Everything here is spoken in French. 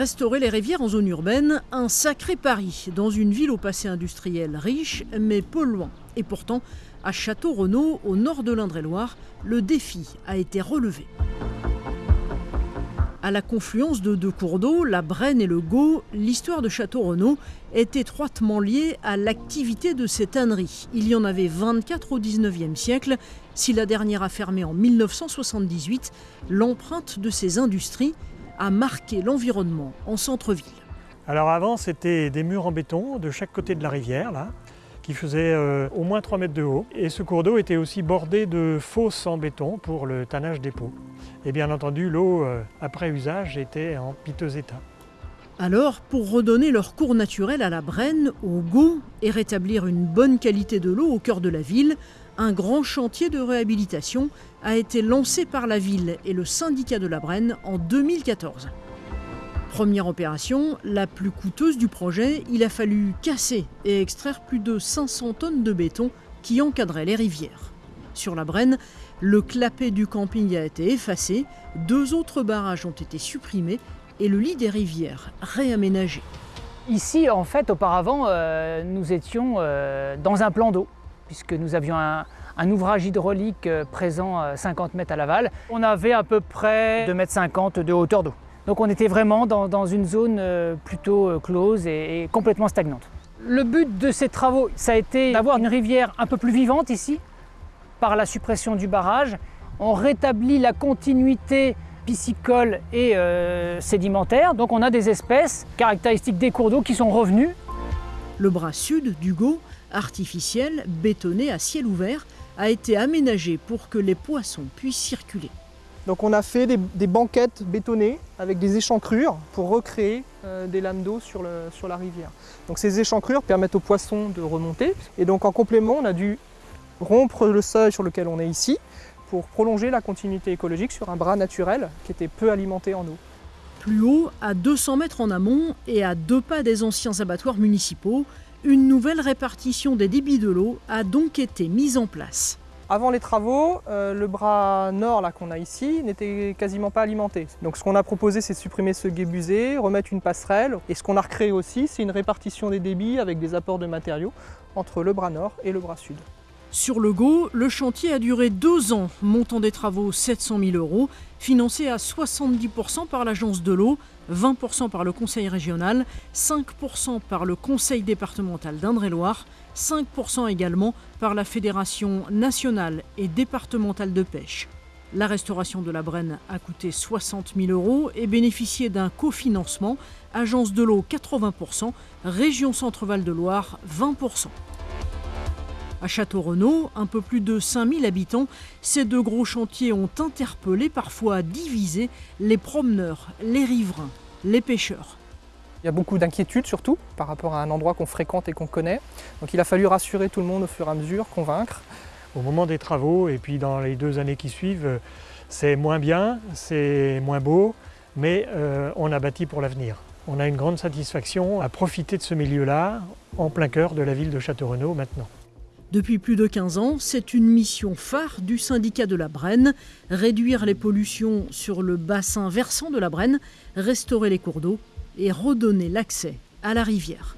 Restaurer les rivières en zone urbaine, un sacré pari dans une ville au passé industriel riche mais polluant. Et pourtant, à Château-Renaud, au nord de l'Indre-et-Loire, le défi a été relevé. À la confluence de deux cours d'eau, la Brenne et le Gau, l'histoire de Château-Renaud est étroitement liée à l'activité de cette ânerie. Il y en avait 24 au 19e siècle. Si la dernière a fermé en 1978, l'empreinte de ces industries a marqué l'environnement en centre-ville. Alors avant, c'était des murs en béton de chaque côté de la rivière, là, qui faisaient euh, au moins 3 mètres de haut. Et ce cours d'eau était aussi bordé de fosses en béton pour le tannage des pots. Et bien entendu, l'eau, euh, après usage, était en piteux état. Alors, pour redonner leur cours naturel à la Brenne, au goût et rétablir une bonne qualité de l'eau au cœur de la ville, un grand chantier de réhabilitation a été lancé par la ville et le syndicat de la Brenne en 2014. Première opération, la plus coûteuse du projet, il a fallu casser et extraire plus de 500 tonnes de béton qui encadraient les rivières. Sur la Brenne, le clapet du camping a été effacé, deux autres barrages ont été supprimés et le lit des rivières réaménagé. Ici, en fait, auparavant, euh, nous étions euh, dans un plan d'eau puisque nous avions un, ouvrage hydraulique euh, présent 50 mètres à l'aval. On avait à peu près 2,50 m de hauteur d'eau. Donc on était vraiment dans, une zone euh, plutôt euh, close et, complètement stagnante. Le but de ces travaux, ça a été d'avoir une rivière un peu plus vivante ici, par la suppression du barrage. On rétablit la continuité piscicole et sédimentaire, donc on a des espèces caractéristiques des cours d'eau qui sont revenues. Le bras sud du Go artificiel, bétonné à ciel ouvert, a été aménagé pour que les poissons puissent circuler. Donc on a fait des, banquettes bétonnées avec des échancrures pour recréer euh, des lames d'eau sur, sur la rivière. Donc ces échancrures permettent aux poissons de remonter. Et donc en complément, on a dû rompre le seuil sur lequel on est ici pour prolonger la continuité écologique sur un bras naturel qui était peu alimenté en eau. Plus haut, à 200 mètres en amont et à deux pas des anciens abattoirs municipaux, une nouvelle répartition des débits de l'eau a donc été mise en place. Avant les travaux, euh, le bras nord qu'on a ici n'était quasiment pas alimenté. Donc ce qu'on a proposé, c'est de supprimer ce guébusé, remettre une passerelle. Et ce qu'on a recréé aussi, c'est une répartition des débits avec des apports de matériaux entre le bras nord et le bras sud. Sur le Go, le chantier a duré deux ans, montant des travaux 700 000 euros, financé à 70% par l'agence de l'eau, 20% par le conseil régional, 5% par le conseil départemental d'Indre-et-Loire, 5% également par la fédération nationale et départementale de pêche. La restauration de la Brenne a coûté 60 000 euros et bénéficié d'un cofinancement, agence de l'eau 80%, région Centre-Val de Loire 20%. À Château-Renaud, un peu plus de 5000 habitants, ces deux gros chantiers ont interpellé, parfois divisé, les promeneurs, les riverains, les pêcheurs. Il y a beaucoup d'inquiétudes surtout par rapport à un endroit qu'on fréquente et qu'on connaît. Donc il a fallu rassurer tout le monde au fur et à mesure, convaincre. Au moment des travaux et puis dans les deux années qui suivent, c'est moins bien, c'est moins beau, mais euh, on a bâti pour l'avenir. On a une grande satisfaction à profiter de ce milieu-là, en plein cœur de la ville de Château-Renaud maintenant. Depuis plus de 15 ans, c'est une mission phare du syndicat de la Brenne, réduire les pollutions sur le bassin versant de la Brenne, restaurer les cours d'eau et redonner l'accès à la rivière.